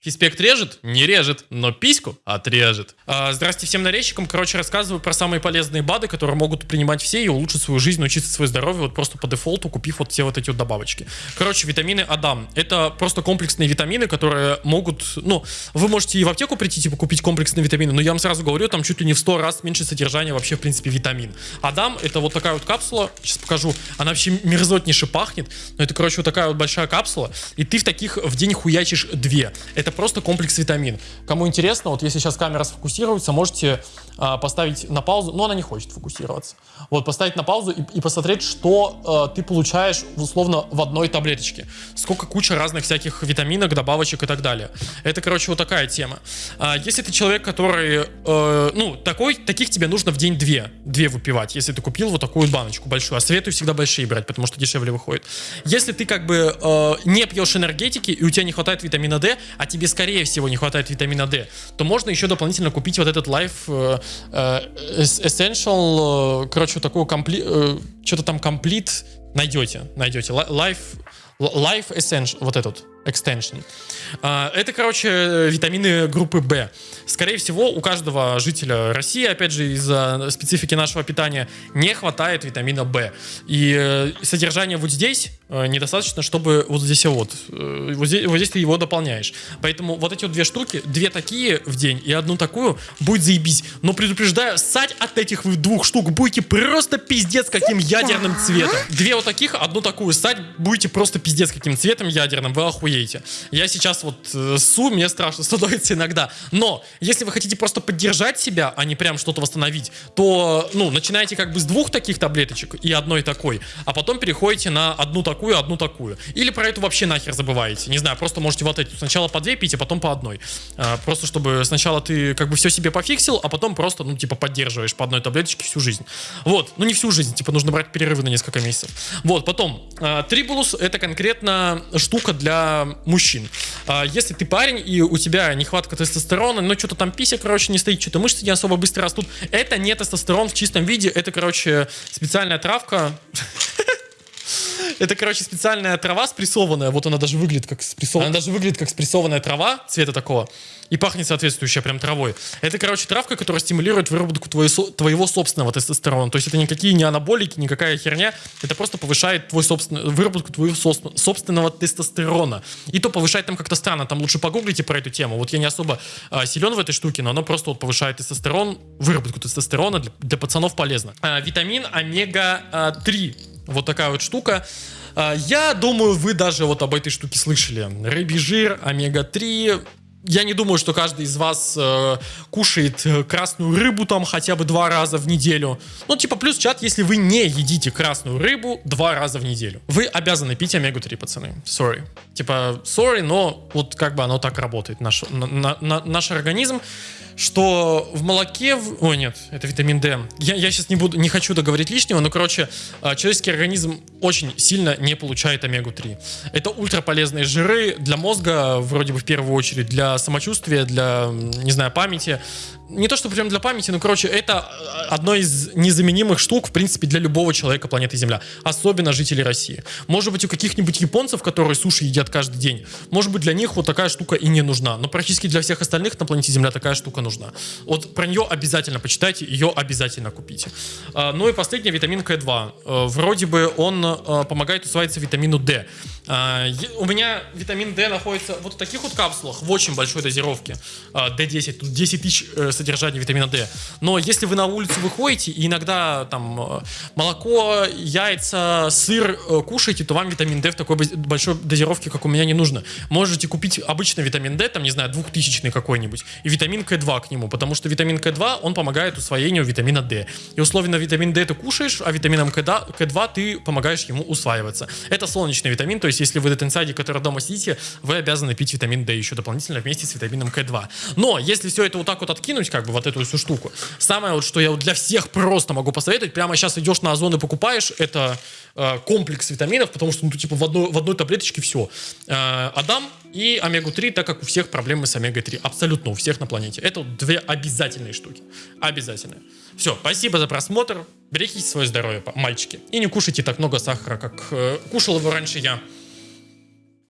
Фиспект режет? Не режет, но письку отрежет. А, здрасте всем нарезчикам. Короче, рассказываю про самые полезные БАДы, которые могут принимать все и улучшить свою жизнь, научиться свое здоровье, вот просто по дефолту, купив вот все вот эти вот добавочки. Короче, витамины Адам. Это просто комплексные витамины, которые могут, ну, вы можете и в аптеку прийти, типа, купить комплексные витамины, но я вам сразу говорю, там чуть ли не в 100 раз меньше содержания вообще, в принципе, витамин. Адам, это вот такая вот капсула, сейчас покажу, она вообще мерзотнейше пахнет, но это, короче, вот такая вот большая капсула, и ты в таких в день хуячишь две. Это просто комплекс витамин. Кому интересно, вот если сейчас камера сфокусируется, можете а, поставить на паузу, но она не хочет фокусироваться. Вот, поставить на паузу и, и посмотреть, что а, ты получаешь, условно, в одной таблеточке. Сколько куча разных всяких витаминок, добавочек и так далее. Это, короче, вот такая тема. А, если ты человек, который, э, ну, такой, таких тебе нужно в день две, две выпивать, если ты купил вот такую баночку большую. А советую всегда большие брать, потому что дешевле выходит. Если ты как бы э, не пьешь энергетики и у тебя не хватает витамина D, а тебе скорее скорее всего, не хватает витамина D, то можно еще дополнительно купить вот этот Life э, э, Essential, э, короче, такую компли, что-то там комплит найдете, найдете. Life, Life Essential, вот этот extension. А, это, короче, витамины группы В. Скорее всего, у каждого жителя России, опять же, из-за специфики нашего питания, не хватает витамина В. И э, содержание вот здесь э, недостаточно, чтобы вот здесь вот, э, вот здесь, вот здесь ты его дополняешь. Поэтому вот эти вот две штуки, две такие в день и одну такую, будет заебись. Но предупреждаю, ссать от этих двух штук будете просто пиздец каким ядерным цветом. Две вот таких, одну такую ссать будете просто пиздец каким цветом ядерным, вы охуеете охуеете. Я сейчас вот э, су, мне страшно становится иногда. Но, если вы хотите просто поддержать себя, а не прям что-то восстановить, то, ну, начинаете как бы с двух таких таблеточек и одной такой, а потом переходите на одну такую, одну такую. Или про эту вообще нахер забываете. Не знаю, просто можете вот эти сначала по две пить, а потом по одной. А, просто чтобы сначала ты как бы все себе пофиксил, а потом просто, ну, типа, поддерживаешь по одной таблеточке всю жизнь. Вот, ну не всю жизнь, типа, нужно брать перерывы на несколько месяцев. Вот, потом, а, трибулус это конкретно штука для мужчин. А, если ты парень и у тебя нехватка тестостерона, ну что-то там пися, короче, не стоит, что-то мышцы не особо быстро растут, это не тестостерон в чистом виде, это, короче, специальная травка. Это, короче, специальная трава спрессованная. Вот она даже выглядит как спрессованная. Она даже выглядит как спрессованная трава цвета такого. И пахнет соответствующая прям травой. Это, короче, травка, которая стимулирует выработку твоего, собственного тестостерона. То есть это никакие не анаболики, никакая херня. Это просто повышает твой собственный, выработку твоего собственного тестостерона. И то повышает там как-то странно. Там лучше погуглите про эту тему. Вот я не особо а, силен в этой штуке, но оно просто вот повышает тестостерон, выработку тестостерона для, для пацанов полезно. А, витамин омега-3 вот такая вот штука. А, я думаю, вы даже вот об этой штуке слышали. Рыбий жир, омега-3. Я не думаю, что каждый из вас э, кушает э, красную рыбу там хотя бы два раза в неделю. Ну, типа, плюс чат, если вы не едите красную рыбу два раза в неделю. Вы обязаны пить омегу-3, пацаны. Sorry. Типа, sorry, но вот как бы оно так работает. Наш, на, на, наш организм что в молоке... В... Ой, нет, это витамин D. Я, я сейчас не, буду, не хочу договорить лишнего, но, короче, а, человеческий организм очень сильно не получает омегу-3. Это ультраполезные жиры для мозга, вроде бы в первую очередь, для самочувствия, для, не знаю, памяти не то, что прям для памяти, но, короче, это э, одно из незаменимых штук, в принципе, для любого человека планеты Земля. Особенно жителей России. Может быть, у каких-нибудь японцев, которые суши едят каждый день, может быть, для них вот такая штука и не нужна. Но практически для всех остальных на планете Земля такая штука нужна. Вот про нее обязательно почитайте, ее обязательно купите. А, ну и последний витамин К2. Э, вроде бы он э, помогает усваиваться витамину D. А, у меня витамин D находится вот в таких вот капсулах в очень большой дозировке. D10, тут 10 тысяч содержания витамина D. Но если вы на улицу выходите и иногда там молоко, яйца, сыр э, кушаете, то вам витамин D в такой большой дозировке, как у меня, не нужно. Можете купить обычный витамин D, там, не знаю, двухтысячный какой-нибудь, и витамин К2 к нему, потому что витамин К2, он помогает усвоению витамина D. И условно витамин D ты кушаешь, а витамином К2, К2 ты помогаешь ему усваиваться. Это солнечный витамин, то есть если вы детенсайде, который дома сидите, вы обязаны пить витамин D еще дополнительно вместе с витамином К2. Но если все это вот так вот откинуть, есть как бы вот эту всю штуку. Самое вот, что я вот для всех просто могу посоветовать, прямо сейчас идешь на Озон и покупаешь, это э, комплекс витаминов, потому что, ну, типа, в одной, в одной таблеточке все. Э, Адам и омегу-3, так как у всех проблемы с омегой-3. Абсолютно у всех на планете. Это вот две обязательные штуки. Обязательные. Все, спасибо за просмотр. Берегите свое здоровье, мальчики. И не кушайте так много сахара, как э, кушал его раньше я.